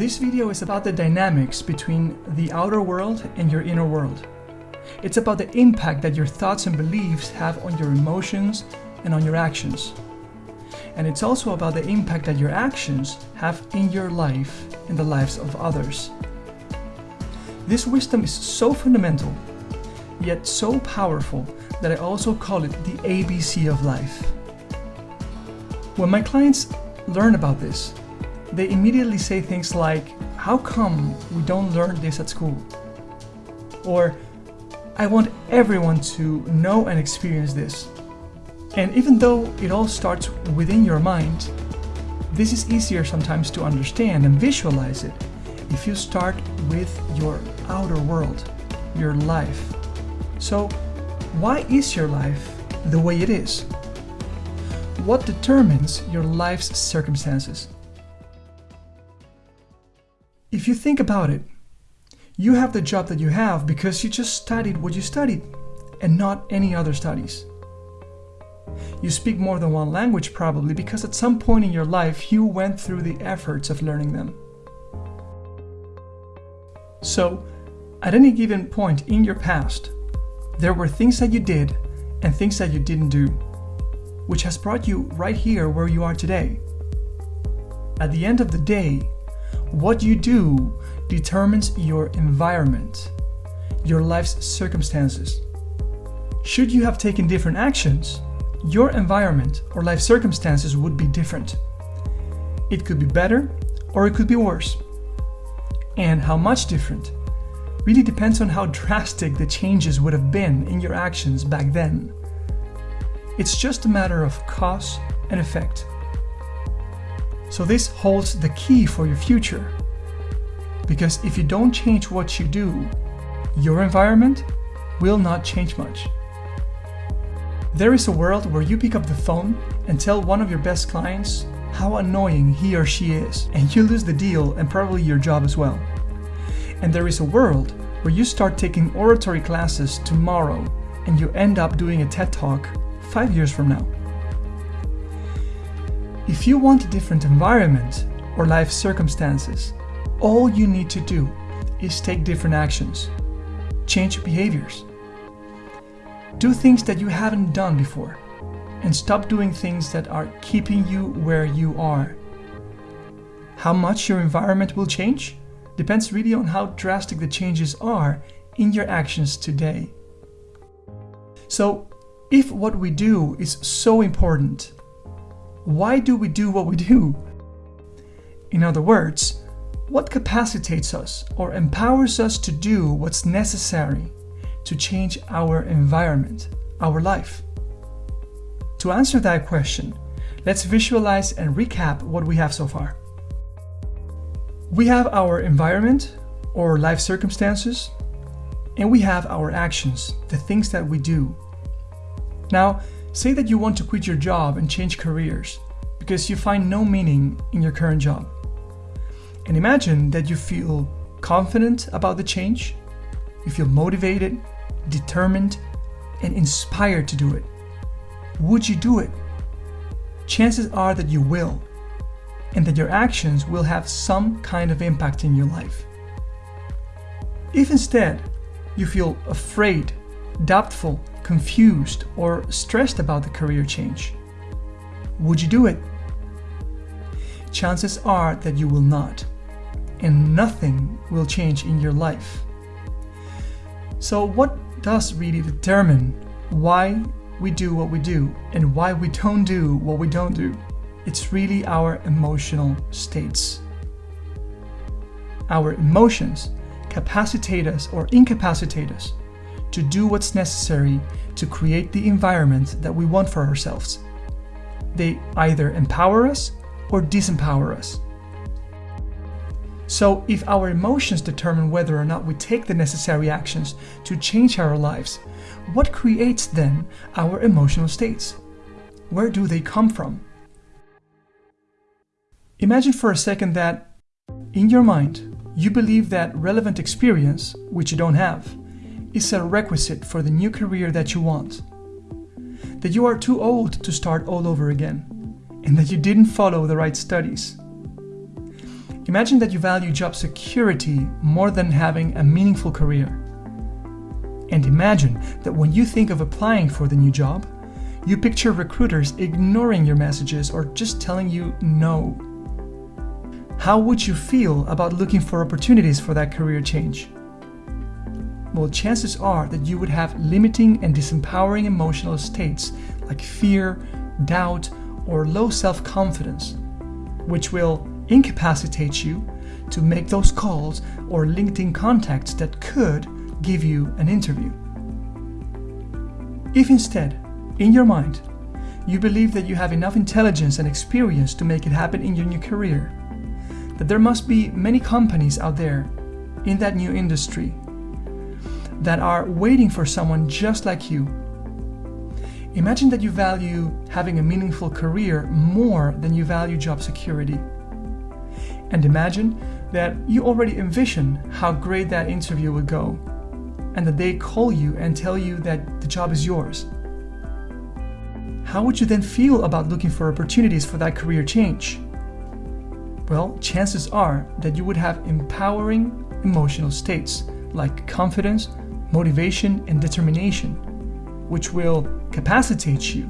This video is about the dynamics between the outer world and your inner world. It's about the impact that your thoughts and beliefs have on your emotions and on your actions. And it's also about the impact that your actions have in your life and the lives of others. This wisdom is so fundamental, yet so powerful, that I also call it the ABC of life. When my clients learn about this, they immediately say things like, How come we don't learn this at school? Or, I want everyone to know and experience this. And even though it all starts within your mind, this is easier sometimes to understand and visualize it if you start with your outer world, your life. So, why is your life the way it is? What determines your life's circumstances? If you think about it, you have the job that you have because you just studied what you studied and not any other studies. You speak more than one language probably because at some point in your life you went through the efforts of learning them. So, at any given point in your past, there were things that you did and things that you didn't do, which has brought you right here where you are today. At the end of the day, what you do determines your environment, your life's circumstances. Should you have taken different actions, your environment or life circumstances would be different. It could be better or it could be worse. And how much different really depends on how drastic the changes would have been in your actions back then. It's just a matter of cause and effect. So this holds the key for your future. Because if you don't change what you do, your environment will not change much. There is a world where you pick up the phone and tell one of your best clients how annoying he or she is, and you lose the deal and probably your job as well. And there is a world where you start taking oratory classes tomorrow and you end up doing a TED Talk five years from now. If you want a different environment or life circumstances, all you need to do is take different actions, change behaviors, do things that you haven't done before, and stop doing things that are keeping you where you are. How much your environment will change depends really on how drastic the changes are in your actions today. So, if what we do is so important why do we do what we do? In other words, what capacitates us or empowers us to do what's necessary to change our environment, our life? To answer that question, let's visualize and recap what we have so far. We have our environment or life circumstances, and we have our actions, the things that we do. Now, Say that you want to quit your job and change careers because you find no meaning in your current job. And imagine that you feel confident about the change, you feel motivated, determined, and inspired to do it. Would you do it? Chances are that you will, and that your actions will have some kind of impact in your life. If instead you feel afraid, doubtful, confused or stressed about the career change? Would you do it? Chances are that you will not, and nothing will change in your life. So, what does really determine why we do what we do and why we don't do what we don't do? It's really our emotional states. Our emotions capacitate us or incapacitate us to do what's necessary to create the environment that we want for ourselves. They either empower us or disempower us. So, if our emotions determine whether or not we take the necessary actions to change our lives, what creates then our emotional states? Where do they come from? Imagine for a second that, in your mind, you believe that relevant experience, which you don't have, is a requisite for the new career that you want. That you are too old to start all over again, and that you didn't follow the right studies. Imagine that you value job security more than having a meaningful career. And imagine that when you think of applying for the new job, you picture recruiters ignoring your messages or just telling you no. How would you feel about looking for opportunities for that career change? Well, chances are that you would have limiting and disempowering emotional states like fear, doubt, or low self confidence, which will incapacitate you to make those calls or LinkedIn contacts that could give you an interview. If instead, in your mind, you believe that you have enough intelligence and experience to make it happen in your new career, that there must be many companies out there in that new industry that are waiting for someone just like you. Imagine that you value having a meaningful career more than you value job security. And imagine that you already envision how great that interview would go, and that they call you and tell you that the job is yours. How would you then feel about looking for opportunities for that career change? Well, chances are that you would have empowering emotional states like confidence, motivation, and determination, which will capacitate you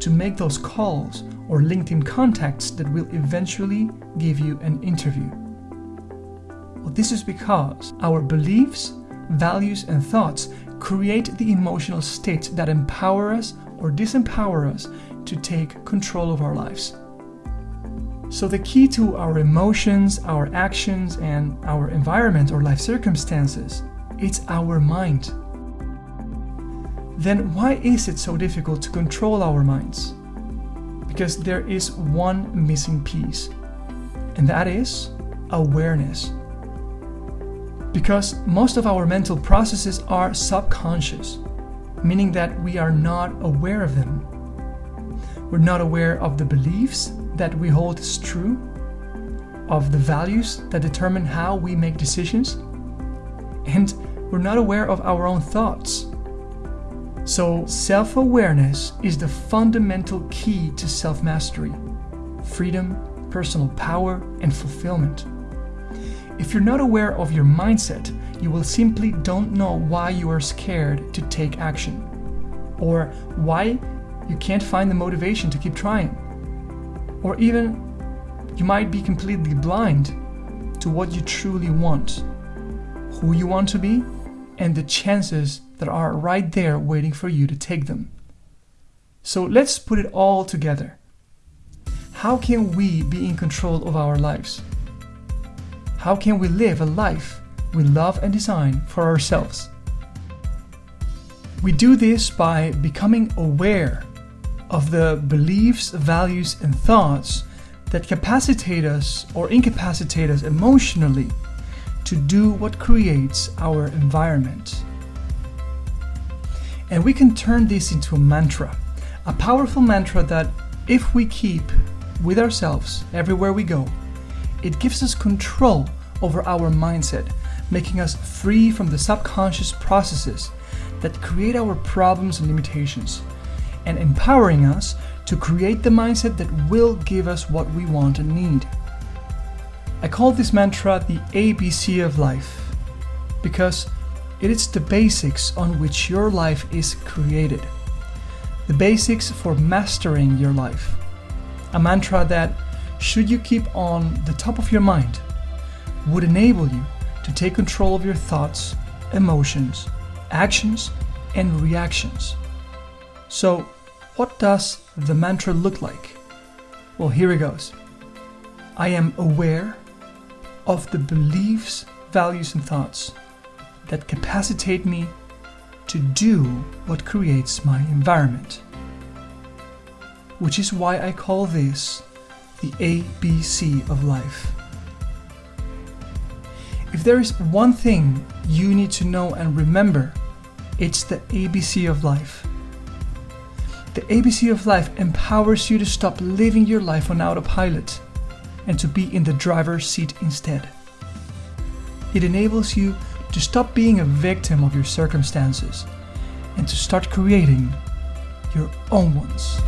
to make those calls or LinkedIn contacts that will eventually give you an interview. Well, this is because our beliefs, values, and thoughts create the emotional states that empower us or disempower us to take control of our lives. So, the key to our emotions, our actions, and our environment or life circumstances it's our mind. Then why is it so difficult to control our minds? Because there is one missing piece, and that is awareness. Because most of our mental processes are subconscious, meaning that we are not aware of them. We're not aware of the beliefs that we hold as true, of the values that determine how we make decisions, and we're not aware of our own thoughts. So, self awareness is the fundamental key to self mastery, freedom, personal power, and fulfillment. If you're not aware of your mindset, you will simply don't know why you are scared to take action, or why you can't find the motivation to keep trying, or even you might be completely blind to what you truly want, who you want to be, and the chances that are right there waiting for you to take them. So let's put it all together. How can we be in control of our lives? How can we live a life we love and design for ourselves? We do this by becoming aware of the beliefs, values, and thoughts that capacitate us or incapacitate us emotionally to do what creates our environment. And we can turn this into a mantra, a powerful mantra that, if we keep with ourselves everywhere we go, it gives us control over our mindset, making us free from the subconscious processes that create our problems and limitations, and empowering us to create the mindset that will give us what we want and need. I call this mantra the ABC of life because it is the basics on which your life is created. The basics for mastering your life. A mantra that, should you keep on the top of your mind, would enable you to take control of your thoughts, emotions, actions, and reactions. So, what does the mantra look like? Well, here it goes. I am aware of the beliefs, values, and thoughts that capacitate me to do what creates my environment. Which is why I call this the ABC of life. If there is one thing you need to know and remember, it's the ABC of life. The ABC of life empowers you to stop living your life on autopilot and to be in the driver's seat instead. It enables you to stop being a victim of your circumstances and to start creating your own ones.